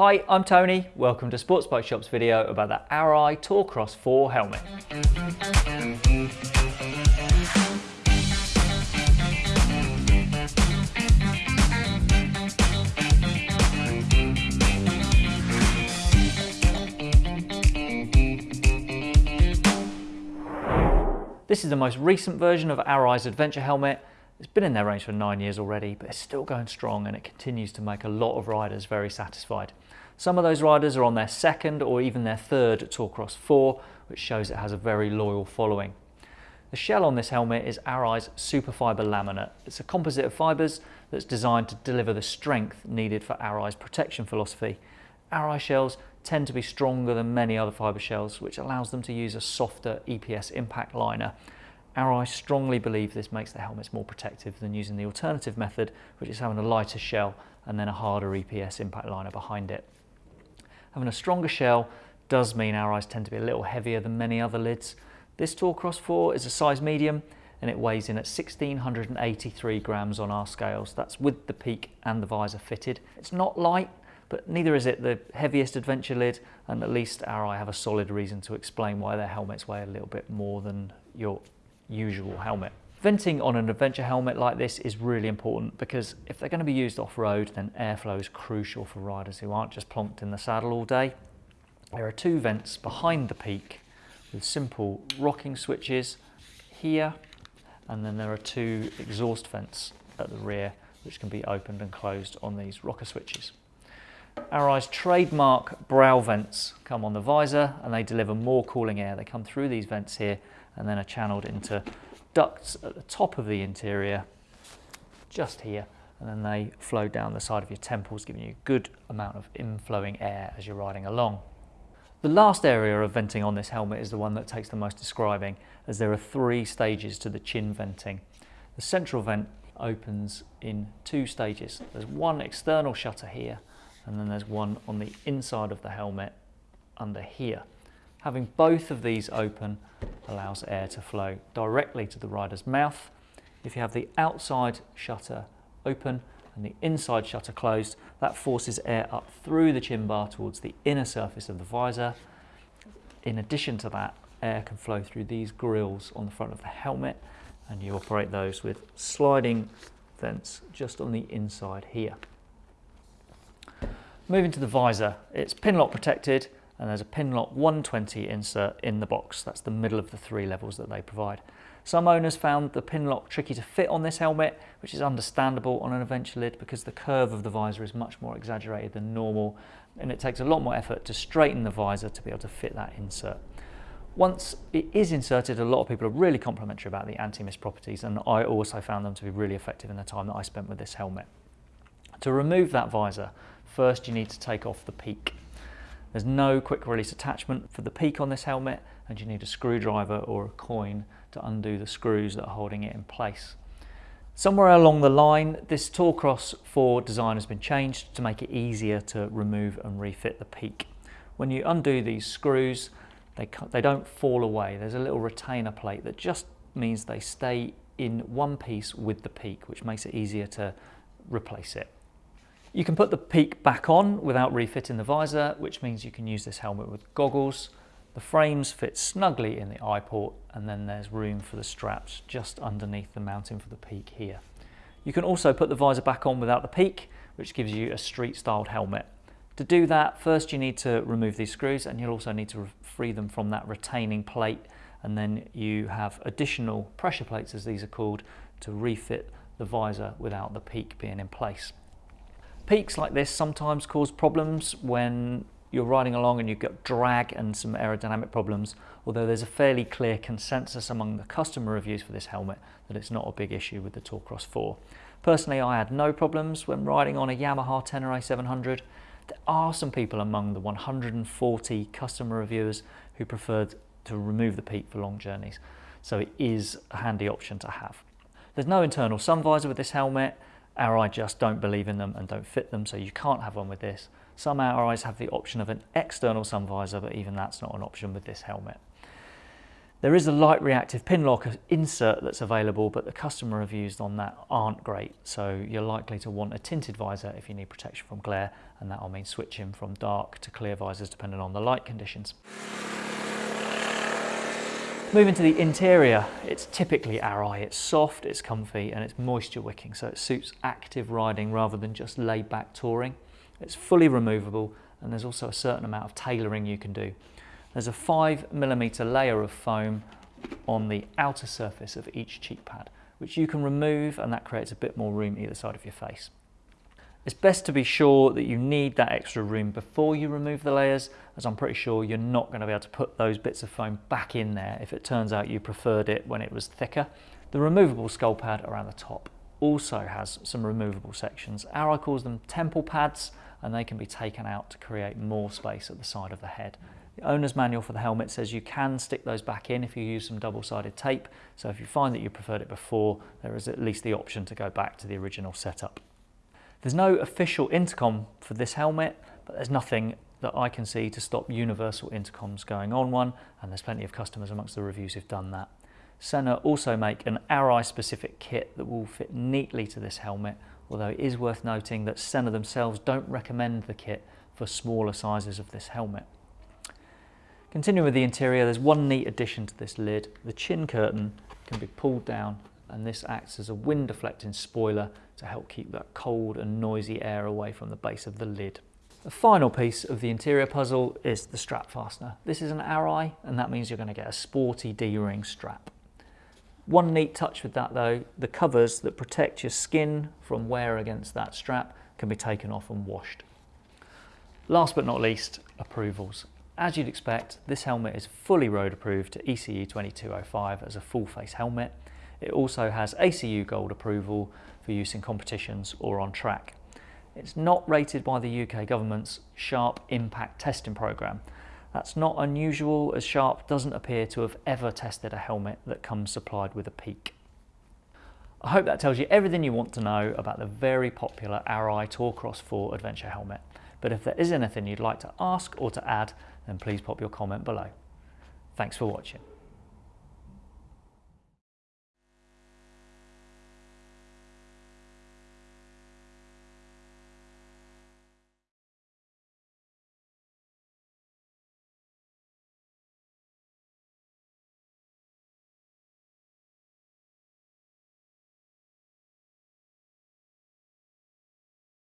Hi, I'm Tony. Welcome to Sports Bike Shop's video about the Arai Tourcross 4 helmet. This is the most recent version of Arai's Adventure helmet it's been in their range for nine years already, but it's still going strong and it continues to make a lot of riders very satisfied. Some of those riders are on their second or even their third Tourcross 4, which shows it has a very loyal following. The shell on this helmet is Arai's Superfiber laminate. It's a composite of fibres that's designed to deliver the strength needed for Arai's protection philosophy. Arai shells tend to be stronger than many other fibre shells, which allows them to use a softer EPS impact liner. Arai strongly believe this makes the helmets more protective than using the alternative method, which is having a lighter shell and then a harder EPS impact liner behind it. Having a stronger shell does mean Arai's tend to be a little heavier than many other lids. This Tourcross 4 is a size medium and it weighs in at 1683 grams on our scales. That's with the peak and the visor fitted. It's not light, but neither is it the heaviest adventure lid, and at least Arai have a solid reason to explain why their helmets weigh a little bit more than your usual helmet. Venting on an adventure helmet like this is really important because if they're going to be used off-road then airflow is crucial for riders who aren't just plonked in the saddle all day. There are two vents behind the peak with simple rocking switches here and then there are two exhaust vents at the rear which can be opened and closed on these rocker switches. Arai's trademark brow vents come on the visor and they deliver more cooling air. They come through these vents here and then are channeled into ducts at the top of the interior, just here, and then they flow down the side of your temples, giving you a good amount of inflowing air as you're riding along. The last area of venting on this helmet is the one that takes the most describing, as there are three stages to the chin venting. The central vent opens in two stages. There's one external shutter here, and then there's one on the inside of the helmet under here. Having both of these open allows air to flow directly to the rider's mouth. If you have the outside shutter open and the inside shutter closed, that forces air up through the chin bar towards the inner surface of the visor. In addition to that, air can flow through these grills on the front of the helmet and you operate those with sliding vents just on the inside here. Moving to the visor, it's Pinlock protected and there's a Pinlock 120 insert in the box. That's the middle of the three levels that they provide. Some owners found the Pinlock tricky to fit on this helmet, which is understandable on an adventure lid because the curve of the visor is much more exaggerated than normal and it takes a lot more effort to straighten the visor to be able to fit that insert. Once it is inserted, a lot of people are really complimentary about the anti-mist properties and I also found them to be really effective in the time that I spent with this helmet. To remove that visor, first you need to take off the peak. There's no quick release attachment for the peak on this helmet and you need a screwdriver or a coin to undo the screws that are holding it in place. Somewhere along the line, this Tourcross 4 design has been changed to make it easier to remove and refit the peak. When you undo these screws, they, they don't fall away. There's a little retainer plate that just means they stay in one piece with the peak, which makes it easier to replace it. You can put the peak back on without refitting the visor, which means you can use this helmet with goggles. The frames fit snugly in the eye port and then there's room for the straps just underneath the mounting for the peak here. You can also put the visor back on without the peak, which gives you a street styled helmet. To do that, first you need to remove these screws and you'll also need to free them from that retaining plate and then you have additional pressure plates as these are called to refit the visor without the peak being in place. Peaks like this sometimes cause problems when you're riding along and you've got drag and some aerodynamic problems, although there's a fairly clear consensus among the customer reviews for this helmet that it's not a big issue with the Tourcross 4. Personally, I had no problems when riding on a Yamaha Tenere 700. There are some people among the 140 customer reviewers who preferred to remove the peak for long journeys, so it is a handy option to have. There's no internal sun visor with this helmet, Arai just don't believe in them and don't fit them, so you can't have one with this. Some Arais have the option of an external sun visor, but even that's not an option with this helmet. There is a light reactive Pinlock insert that's available, but the customer reviews on that aren't great. So you're likely to want a tinted visor if you need protection from glare, and that'll mean switching from dark to clear visors depending on the light conditions. Moving to the interior, it's typically Arai. It's soft, it's comfy, and it's moisture wicking, so it suits active riding rather than just laid back touring. It's fully removable, and there's also a certain amount of tailoring you can do. There's a five millimeter layer of foam on the outer surface of each cheek pad, which you can remove and that creates a bit more room either side of your face. It's best to be sure that you need that extra room before you remove the layers, as I'm pretty sure you're not going to be able to put those bits of foam back in there if it turns out you preferred it when it was thicker. The removable skull pad around the top also has some removable sections. Arai calls them temple pads and they can be taken out to create more space at the side of the head. The owner's manual for the helmet says you can stick those back in if you use some double-sided tape. So if you find that you preferred it before, there is at least the option to go back to the original setup. There's no official intercom for this helmet, but there's nothing that I can see to stop universal intercoms going on one, and there's plenty of customers amongst the reviews who've done that. Sena also make an Arai specific kit that will fit neatly to this helmet, although it is worth noting that Sena themselves don't recommend the kit for smaller sizes of this helmet. Continuing with the interior, there's one neat addition to this lid. The chin curtain can be pulled down and this acts as a wind deflecting spoiler to help keep that cold and noisy air away from the base of the lid. The final piece of the interior puzzle is the strap fastener. This is an Arai and that means you're going to get a sporty D-ring strap. One neat touch with that though, the covers that protect your skin from wear against that strap can be taken off and washed. Last but not least, approvals. As you'd expect, this helmet is fully road approved to ECE 2205 as a full face helmet. It also has ACU Gold approval for use in competitions or on track. It's not rated by the UK government's Sharp Impact Testing Programme. That's not unusual as Sharp doesn't appear to have ever tested a helmet that comes supplied with a peak. I hope that tells you everything you want to know about the very popular Arai Tourcross 4 adventure helmet. But if there is anything you'd like to ask or to add, then please pop your comment below. Thanks for watching.